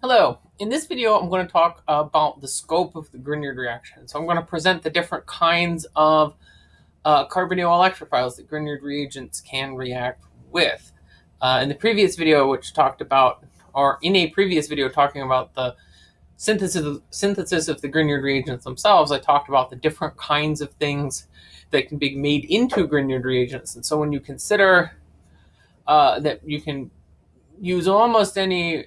Hello, in this video I'm going to talk about the scope of the Grignard reaction. So I'm going to present the different kinds of uh, carbonyl electrophiles that Grignard reagents can react with. Uh, in the previous video which talked about, or in a previous video talking about the synthesis of, synthesis of the Grignard reagents themselves, I talked about the different kinds of things that can be made into Grignard reagents. And so when you consider uh, that you can use almost any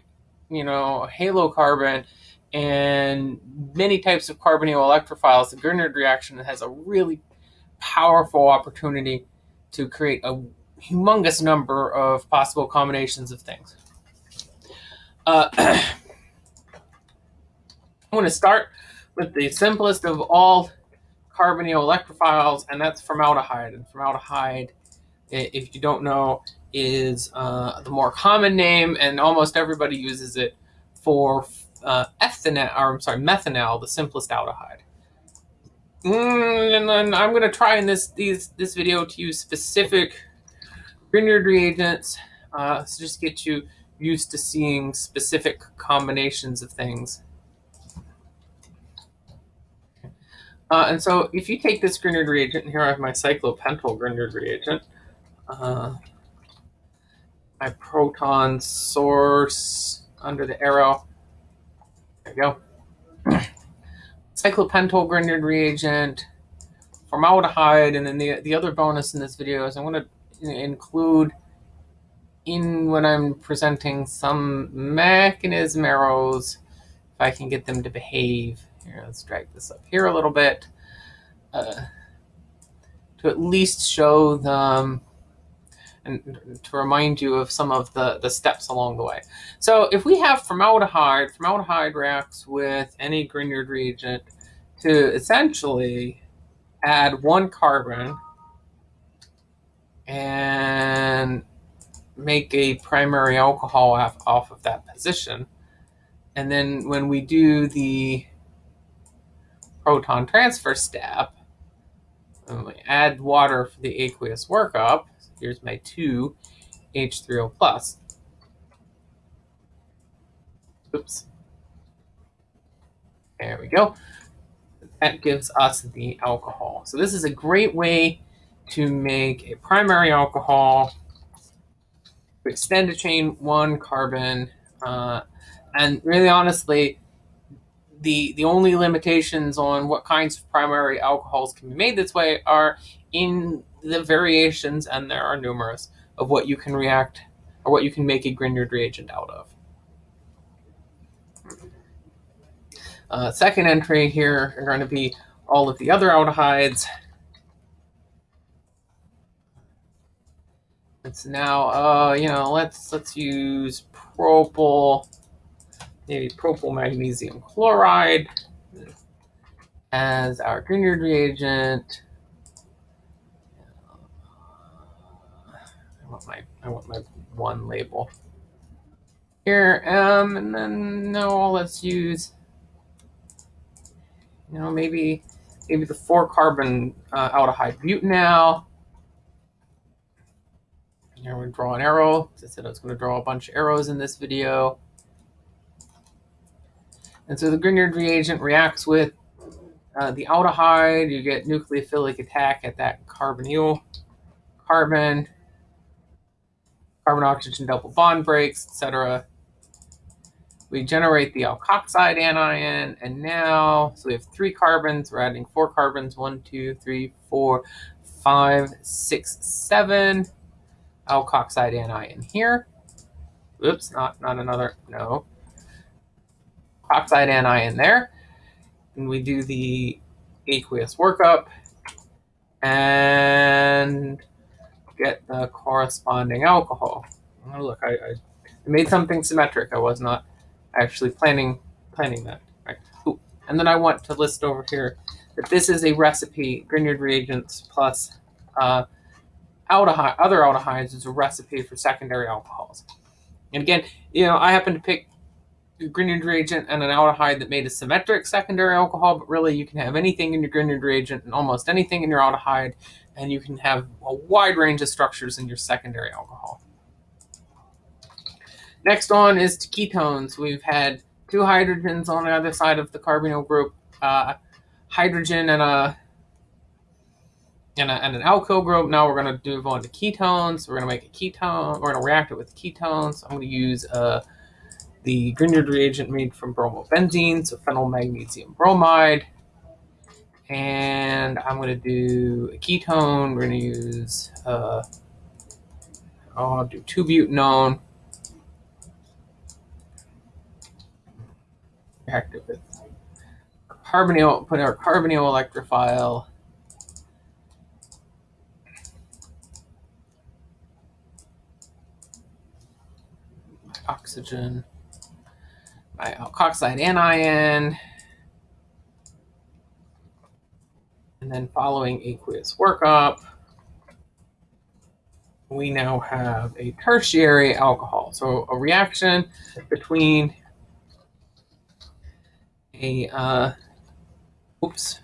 you know, halocarbon and many types of carbonyl electrophiles, the Grignard reaction has a really powerful opportunity to create a humongous number of possible combinations of things. Uh, I'm going to start with the simplest of all carbonyl electrophiles, and that's formaldehyde. And formaldehyde, if you don't know, is uh, the more common name, and almost everybody uses it for uh, ethanal, or I'm sorry, methanal, the simplest aldehyde. Mm, and then I'm going to try in this these this video to use specific Grignard reagents, uh, so just get you used to seeing specific combinations of things. Uh, and so if you take this Grignard reagent, and here I have my cyclopentyl Grignard reagent, uh, my proton source under the arrow. There you go. Cyclopentyl Grignard reagent, formaldehyde, and then the, the other bonus in this video is I'm going to include in when I'm presenting some mechanism arrows, if I can get them to behave. Here, let's drag this up here a little bit uh, to at least show them and to remind you of some of the, the steps along the way. So if we have formaldehyde, formaldehyde reacts with any Grignard reagent to essentially add one carbon and make a primary alcohol off, off of that position. And then when we do the proton transfer step, we add water for the aqueous workup, Here's my 2 H3O plus. Oops. There we go. That gives us the alcohol. So this is a great way to make a primary alcohol, to extend a chain one carbon, uh, and really honestly, the the only limitations on what kinds of primary alcohols can be made this way are in the variations, and there are numerous, of what you can react or what you can make a Grignard reagent out of. Uh, second entry here are going to be all of the other aldehydes. It's now, uh, you know, let's let's use propyl, maybe propyl magnesium chloride as our Grignard reagent. Want my I want my one label here. Um, and then no, let's use you know maybe maybe the four carbon uh, aldehyde butanal. Here we draw an arrow. I said I was going to draw a bunch of arrows in this video. And so the Grignard reagent reacts with uh, the aldehyde. You get nucleophilic attack at that carbonyl carbon carbon oxygen double bond breaks, etc. We generate the alkoxide anion, and now, so we have three carbons, we're adding four carbons, one, two, three, four, five, six, seven alkoxide anion here. Oops, not, not another, no. Oxide anion there. And we do the aqueous workup. And get the corresponding alcohol. Oh, look, I, I made something symmetric. I was not actually planning planning that. Right. Ooh. And then I want to list over here that this is a recipe, Grignard reagents plus uh, aldehyde, other aldehydes is a recipe for secondary alcohols. And again, you know, I happen to pick Grignard reagent and an aldehyde that made a symmetric secondary alcohol, but really you can have anything in your Grignard reagent and almost anything in your aldehyde and you can have a wide range of structures in your secondary alcohol. Next on is to ketones. We've had two hydrogens on the other side of the carbonyl group, uh, hydrogen and a and, a, and an alkyl group. Now we're going to move on to ketones. We're going to make a ketone. We're going to react it with ketones. I'm going to use uh, the Grignard reagent made from bromobenzene, so phenyl magnesium bromide. And I'm going to do a ketone. We're going to use, uh, I'll do 2-butanone. React it with carbonyl, put our carbonyl electrophile oxygen, alkoxide anion, and then following aqueous workup, we now have a tertiary alcohol. So a reaction between a, uh, oops,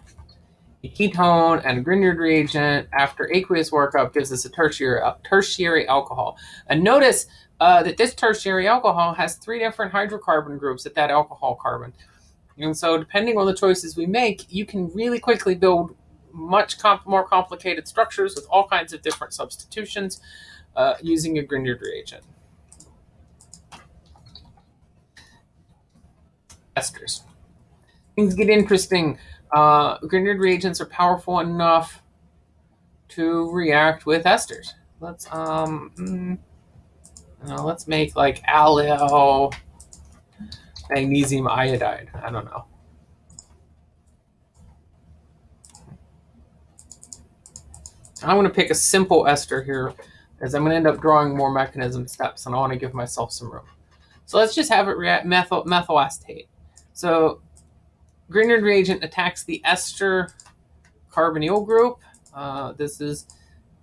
a ketone and a Grignard reagent after aqueous workup gives us a tertiary, tertiary alcohol. And notice uh, that this tertiary alcohol has three different hydrocarbon groups at that alcohol carbon. And so depending on the choices we make, you can really quickly build much comp more complicated structures with all kinds of different substitutions uh, using a Grignard reagent. Esters. Things get interesting. Uh, Grignard reagents are powerful enough to react with esters. Let's um, uh, let's make like allyl magnesium iodide. I don't know. I'm going to pick a simple ester here as I'm going to end up drawing more mechanism steps and I want to give myself some room. So let's just have it react methyl, methyl acetate. So Grignard reagent attacks the ester carbonyl group. Uh, this is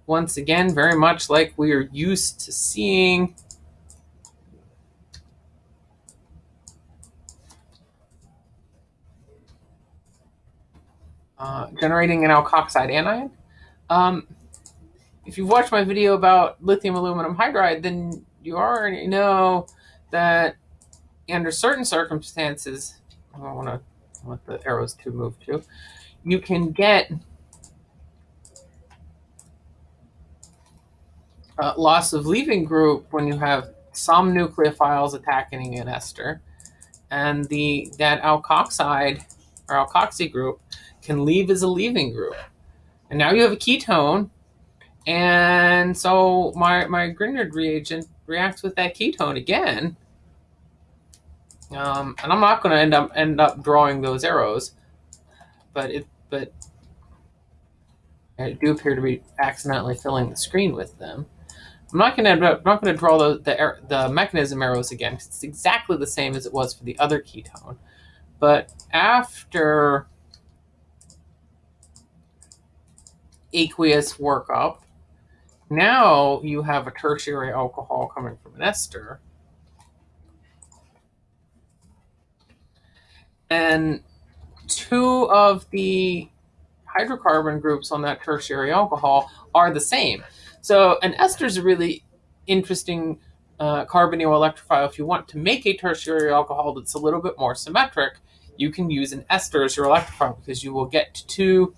once again very much like we are used to seeing Uh, generating an alkoxide anion. Um, if you've watched my video about lithium aluminum hydride, then you already know that under certain circumstances, I don't want to want the arrows to move to, you can get uh, loss of leaving group when you have some nucleophiles attacking an ester, and the that alkoxide or alkoxy group can leave as a leaving group. And now you have a ketone. And so my, my Grignard reagent reacts with that ketone again. Um, and I'm not going to end up end up drawing those arrows, but it but I do appear to be accidentally filling the screen with them. I'm not going to not going to draw the, the the mechanism arrows again. Because it's exactly the same as it was for the other ketone, but after aqueous workup. Now you have a tertiary alcohol coming from an ester. And two of the hydrocarbon groups on that tertiary alcohol are the same. So an ester is a really interesting uh, carbonyl electrophile. If you want to make a tertiary alcohol that's a little bit more symmetric, you can use an ester as your electrophile because you will get two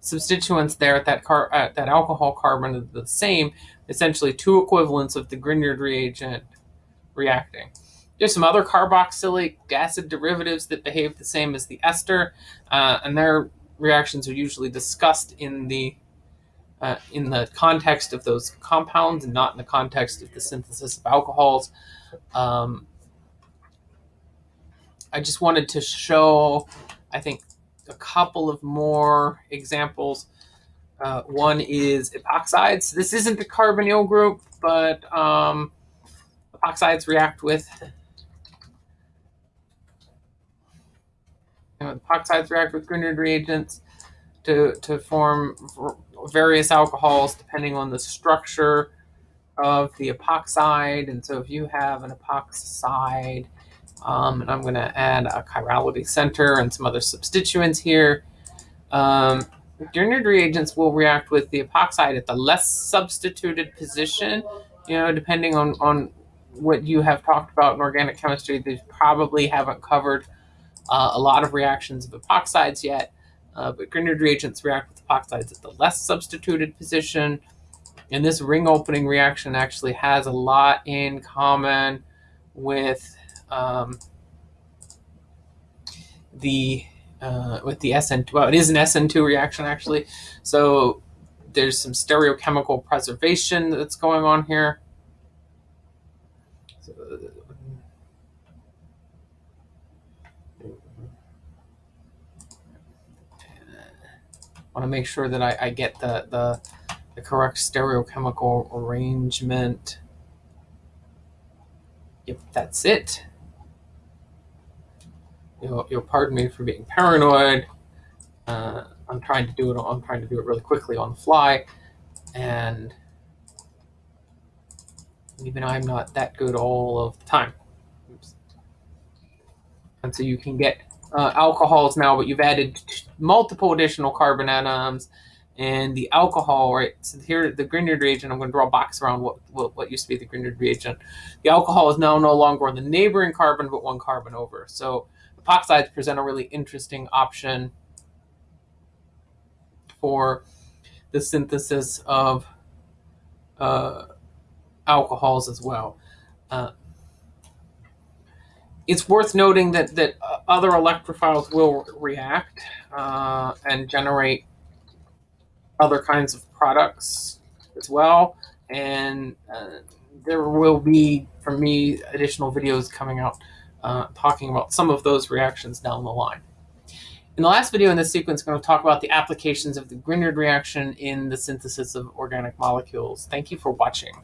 substituents there at that car at that alcohol carbon are the same, essentially two equivalents of the Grignard reagent reacting. There's some other carboxylic acid derivatives that behave the same as the ester, uh, and their reactions are usually discussed in the uh, in the context of those compounds and not in the context of the synthesis of alcohols. Um, I just wanted to show, I think, a couple of more examples. Uh, one is epoxides. This isn't the carbonyl group, but um, epoxides react with you know, epoxides react with Grignard reagents to to form various alcohols depending on the structure of the epoxide. And so if you have an epoxide um, and I'm going to add a chirality center and some other substituents here. Um, reagents will react with the epoxide at the less substituted position, you know, depending on, on what you have talked about in organic chemistry, they probably haven't covered uh, a lot of reactions of epoxides yet. Uh, but Grignard reagents react with epoxides at the less substituted position. And this ring opening reaction actually has a lot in common with um, the uh, with the SN2. Well, it is an SN2 reaction actually. So there's some stereochemical preservation that's going on here. So, want to make sure that I, I get the, the, the correct stereochemical arrangement. Yep, that's it. You'll, you'll pardon me for being paranoid. Uh, I'm trying to do it. I'm trying to do it really quickly on the fly, and even I'm not that good all of the time. Oops. And so you can get uh, alcohols now, but you've added multiple additional carbon atoms. And the alcohol, right? So here, the Grignard reagent, I'm going to draw a box around what, what, what used to be the Grignard reagent. The alcohol is now no longer on the neighboring carbon, but one carbon over. So epoxides present a really interesting option for the synthesis of uh, alcohols as well. Uh, it's worth noting that that other electrophiles will react uh, and generate other kinds of products as well. And uh, there will be, for me, additional videos coming out uh, talking about some of those reactions down the line. In the last video in this sequence, I'm going to talk about the applications of the Grignard reaction in the synthesis of organic molecules. Thank you for watching.